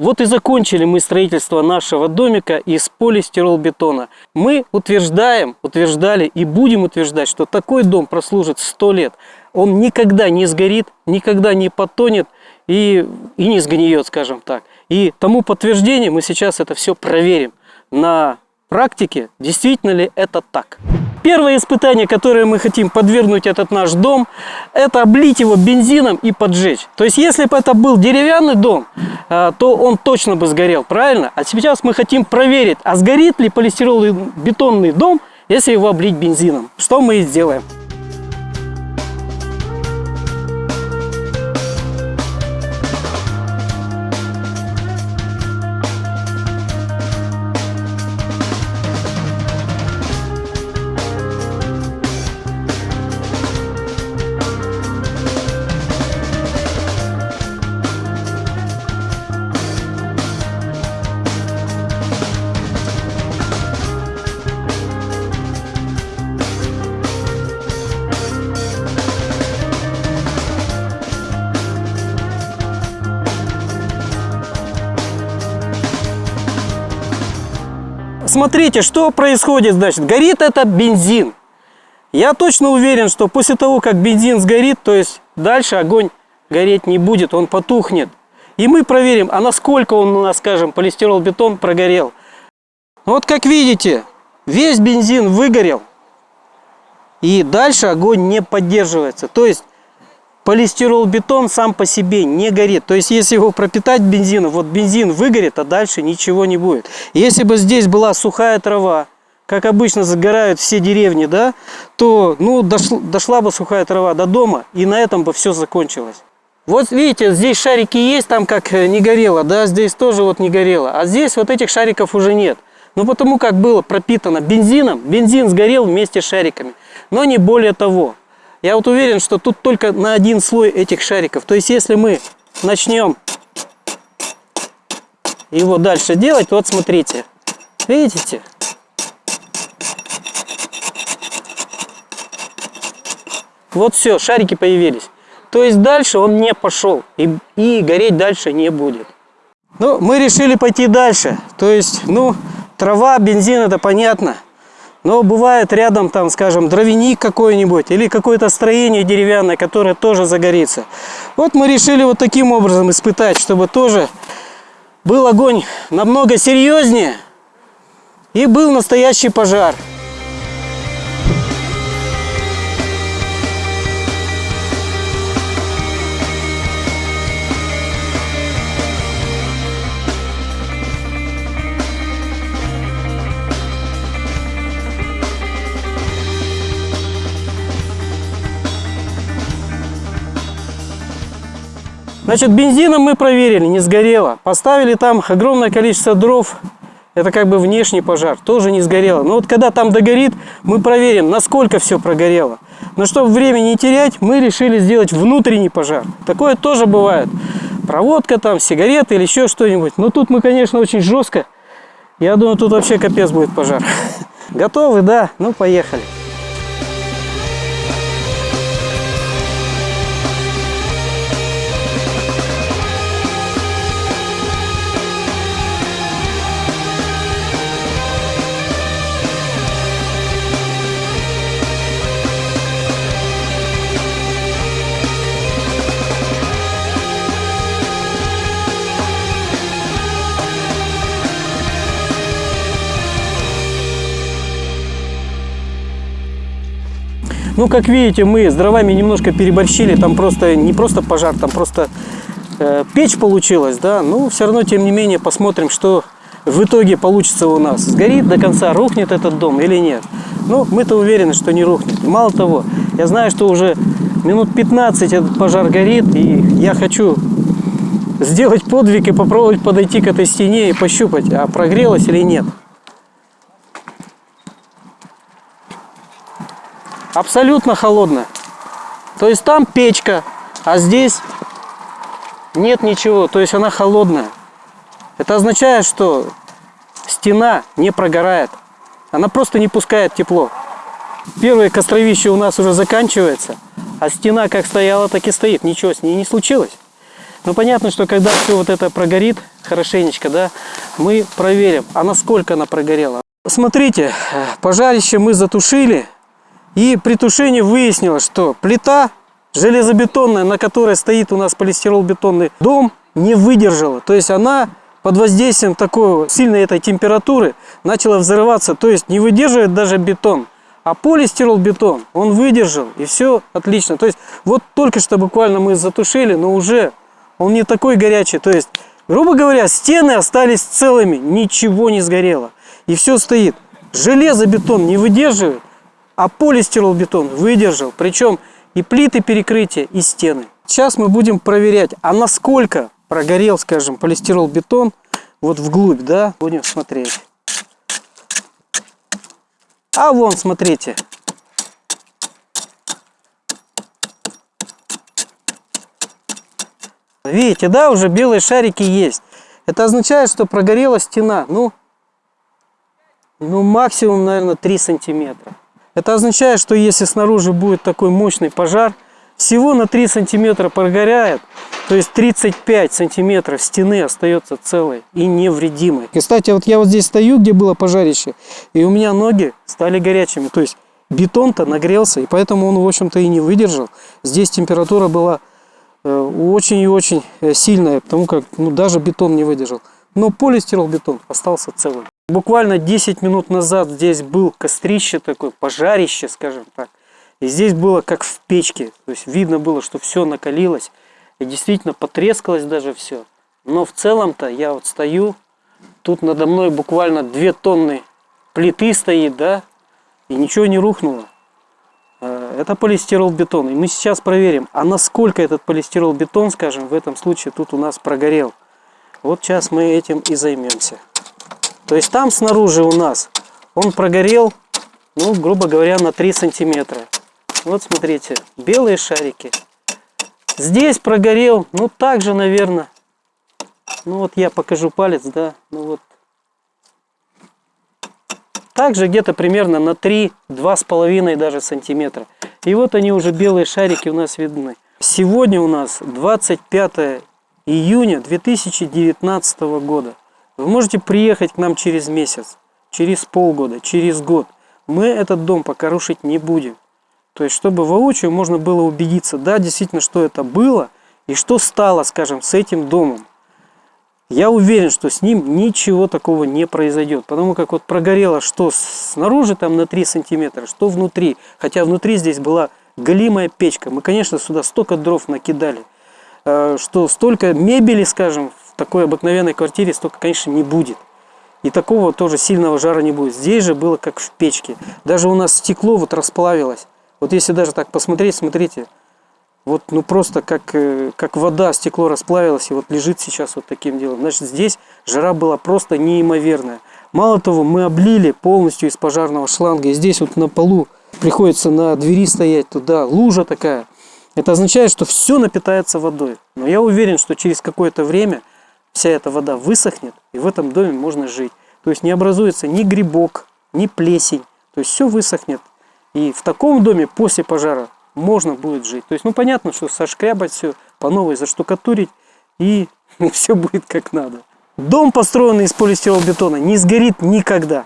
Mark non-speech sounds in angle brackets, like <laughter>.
Вот и закончили мы строительство нашего домика из полистиролбетона. Мы утверждаем, утверждали и будем утверждать, что такой дом прослужит 100 лет. Он никогда не сгорит, никогда не потонет и, и не сгниет, скажем так. И тому подтверждение мы сейчас это все проверим на практике, действительно ли это так. Первое испытание, которое мы хотим подвергнуть этот наш дом, это облить его бензином и поджечь. То есть, если бы это был деревянный дом, э, то он точно бы сгорел, правильно? А сейчас мы хотим проверить, а сгорит ли полистиролбетонный дом, если его облить бензином. Что мы и сделаем. Смотрите, что происходит, значит, горит это бензин. Я точно уверен, что после того, как бензин сгорит, то есть дальше огонь гореть не будет, он потухнет. И мы проверим, а насколько он у нас, скажем, полистирол-бетон прогорел. Вот как видите, весь бензин выгорел. И дальше огонь не поддерживается. То есть полистирол-бетон сам по себе не горит. То есть, если его пропитать бензином, вот бензин выгорит, а дальше ничего не будет. Если бы здесь была сухая трава, как обычно загорают все деревни, да, то ну, дошла, дошла бы сухая трава до дома, и на этом бы все закончилось. Вот видите, здесь шарики есть, там как э, не горело, да, здесь тоже вот не горело. А здесь вот этих шариков уже нет. Ну, потому как было пропитано бензином, бензин сгорел вместе с шариками. Но не более того. Я вот уверен, что тут только на один слой этих шариков. То есть, если мы начнем его дальше делать, вот смотрите. Видите? Вот все, шарики появились. То есть дальше он не пошел и, и гореть дальше не будет. Ну, мы решили пойти дальше. То есть, ну, трава, бензин, это понятно. Но бывает рядом, там, скажем, дровяник какой-нибудь или какое-то строение деревянное, которое тоже загорится. Вот мы решили вот таким образом испытать, чтобы тоже был огонь намного серьезнее и был настоящий пожар. Значит, бензином мы проверили, не сгорело. Поставили там огромное количество дров. Это как бы внешний пожар, тоже не сгорело. Но вот когда там догорит, мы проверим, насколько все прогорело. Но чтобы время не терять, мы решили сделать внутренний пожар. Такое тоже бывает. Проводка там, сигареты или еще что-нибудь. Но тут мы, конечно, очень жестко. Я думаю, тут вообще капец будет пожар. <laughs> Готовы, да? Ну, поехали. Ну, как видите, мы с дровами немножко переборщили. Там просто не просто пожар, там просто э, печь получилась, да. Ну, все равно, тем не менее, посмотрим, что в итоге получится у нас. Сгорит до конца, рухнет этот дом или нет. Ну, мы-то уверены, что не рухнет. мало того, я знаю, что уже минут 15 этот пожар горит, и я хочу сделать подвиг и попробовать подойти к этой стене и пощупать, а прогрелась или нет. Абсолютно холодная. То есть там печка, а здесь нет ничего, то есть она холодная. Это означает, что стена не прогорает, она просто не пускает тепло. Первое костровище у нас уже заканчивается, а стена как стояла, так и стоит, ничего с ней не случилось. Ну понятно, что когда все вот это прогорит хорошенечко, да, мы проверим, а насколько она прогорела. Смотрите, пожарище мы затушили, и при тушении выяснилось, что плита железобетонная, на которой стоит у нас полистирол-бетонный дом, не выдержала. То есть она под воздействием такой сильной этой температуры начала взрываться. То есть не выдерживает даже бетон. А полистирол-бетон, он выдержал, и все отлично. То есть вот только что буквально мы затушили, но уже он не такой горячий. То есть, грубо говоря, стены остались целыми, ничего не сгорело. И все стоит. Железобетон не выдерживает, а полистирол-бетон выдержал. Причем и плиты перекрытия, и стены. Сейчас мы будем проверять, а насколько прогорел, скажем, полистирол-бетон вот вглубь, да, будем смотреть. А вон, смотрите. Видите, да, уже белые шарики есть. Это означает, что прогорела стена, ну, ну максимум, наверное, 3 сантиметра. Это означает, что если снаружи будет такой мощный пожар, всего на 3 сантиметра прогоряет, то есть 35 сантиметров стены остается целой и невредимой. Кстати, вот я вот здесь стою, где было пожарище, и у меня ноги стали горячими. То есть бетон-то нагрелся, и поэтому он, в общем-то, и не выдержал. Здесь температура была э, очень и очень э, сильная, потому как ну, даже бетон не выдержал. Но полистирол-бетон остался целым. Буквально 10 минут назад здесь был кострище такое, пожарище, скажем так. И здесь было как в печке. То есть видно было, что все накалилось. И действительно потрескалось даже все. Но в целом-то я вот стою, тут надо мной буквально 2 тонны плиты стоит, да, и ничего не рухнуло. Э, это полистирол-бетон. И мы сейчас проверим, а насколько этот полистирол-бетон, скажем, в этом случае тут у нас прогорел. Вот сейчас мы этим и займемся. То есть там снаружи у нас он прогорел, ну, грубо говоря, на 3 сантиметра. Вот смотрите, белые шарики. Здесь прогорел, ну также, наверное. Ну вот я покажу палец, да. Ну вот. Также где-то примерно на 3, 2,5 даже сантиметра. И вот они уже белые шарики у нас видны. Сегодня у нас 25 июня 2019 года. Вы можете приехать к нам через месяц, через полгода, через год. Мы этот дом пока рушить не будем. То есть, чтобы воочию можно было убедиться, да, действительно, что это было и что стало, скажем, с этим домом. Я уверен, что с ним ничего такого не произойдет. Потому как вот прогорело что снаружи там на 3 сантиметра, что внутри. Хотя внутри здесь была голимая печка. Мы, конечно, сюда столько дров накидали, э, что столько мебели, скажем, такой обыкновенной квартире столько, конечно, не будет. И такого тоже сильного жара не будет. Здесь же было как в печке. Даже у нас стекло вот расплавилось. Вот если даже так посмотреть, смотрите, вот ну просто как, э, как вода, стекло расплавилось и вот лежит сейчас вот таким делом. Значит, здесь жара была просто неимоверная. Мало того, мы облили полностью из пожарного шланга. И здесь вот на полу приходится на двери стоять туда, лужа такая. Это означает, что все напитается водой. Но я уверен, что через какое-то время вся эта вода высохнет, и в этом доме можно жить. То есть не образуется ни грибок, ни плесень. То есть все высохнет. И в таком доме после пожара можно будет жить. То есть, ну понятно, что сошкрябать все, по новой заштукатурить, и <laughs> все будет как надо. Дом, построенный из полистиролбетона, не сгорит никогда.